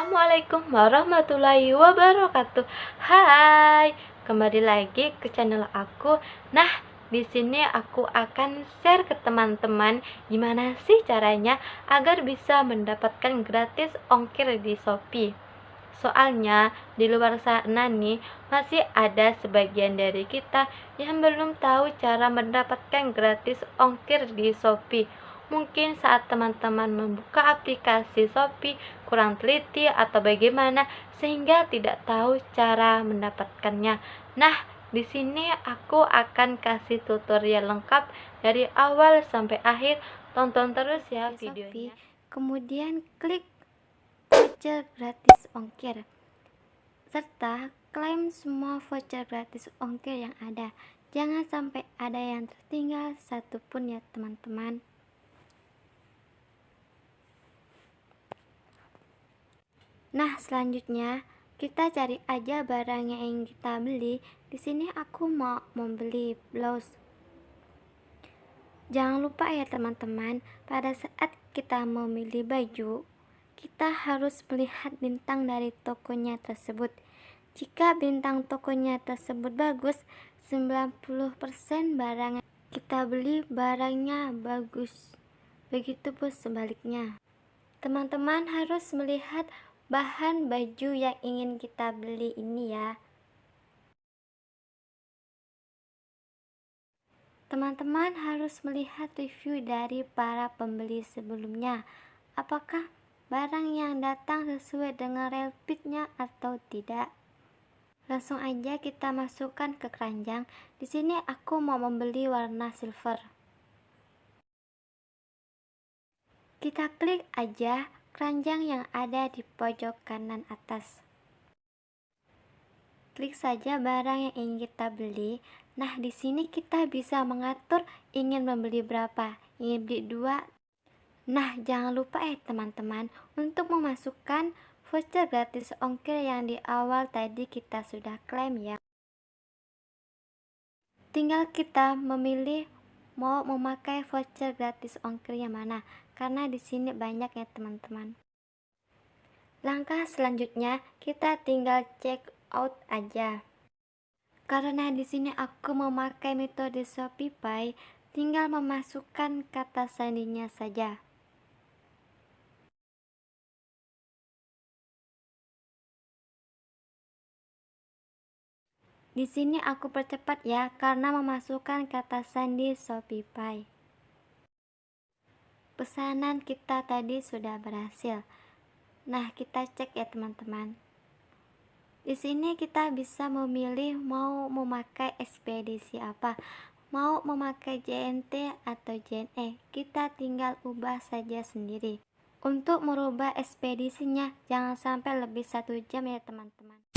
Assalamualaikum warahmatullahi wabarakatuh. Hai, kembali lagi ke channel aku. Nah, di sini aku akan share ke teman-teman gimana sih caranya agar bisa mendapatkan gratis ongkir di Shopee. Soalnya di luar sana nih masih ada sebagian dari kita yang belum tahu cara mendapatkan gratis ongkir di Shopee Mungkin saat teman-teman membuka aplikasi Shopee kurang teliti atau bagaimana sehingga tidak tahu cara mendapatkannya. Nah, di sini aku akan kasih tutorial lengkap dari awal sampai akhir. Tonton terus ya videonya. Kemudian klik voucher gratis ongkir serta klaim semua voucher gratis ongkir yang ada. Jangan sampai ada yang tertinggal satupun ya teman-teman. Nah, selanjutnya kita cari aja barang yang kita beli. Di sini aku mau membeli blouse. Jangan lupa ya teman-teman, pada saat kita memilih baju, kita harus melihat bintang dari tokonya tersebut. Jika bintang tokonya tersebut bagus, 90% barang kita beli barangnya bagus. Begitupun sebaliknya. Teman-teman harus melihat bahan baju yang ingin kita beli ini ya. Teman-teman harus melihat review dari para pembeli sebelumnya. Apakah barang yang datang sesuai dengan real atau tidak? Langsung aja kita masukkan ke keranjang. Di sini aku mau membeli warna silver. Kita klik aja keranjang yang ada di pojok kanan atas. Klik saja barang yang ingin kita beli. Nah, di sini kita bisa mengatur ingin membeli berapa, ingin beli dua. Nah, jangan lupa ya teman-teman untuk memasukkan voucher gratis ongkir yang di awal tadi kita sudah klaim ya. Tinggal kita memilih mau memakai voucher gratis ongkir yang mana karena di sini banyak ya teman-teman. Langkah selanjutnya kita tinggal check out aja. Karena di sini aku memakai metode Shopify, tinggal memasukkan kata sandinya saja. Di sini aku percepat ya karena memasukkan kata sandi Shopify. Pesanan kita tadi sudah berhasil. Nah, kita cek ya teman-teman. Di sini kita bisa memilih mau memakai ekspedisi apa, mau memakai JNT atau JNE. Kita tinggal ubah saja sendiri. Untuk merubah ekspedisinya, jangan sampai lebih satu jam ya teman-teman.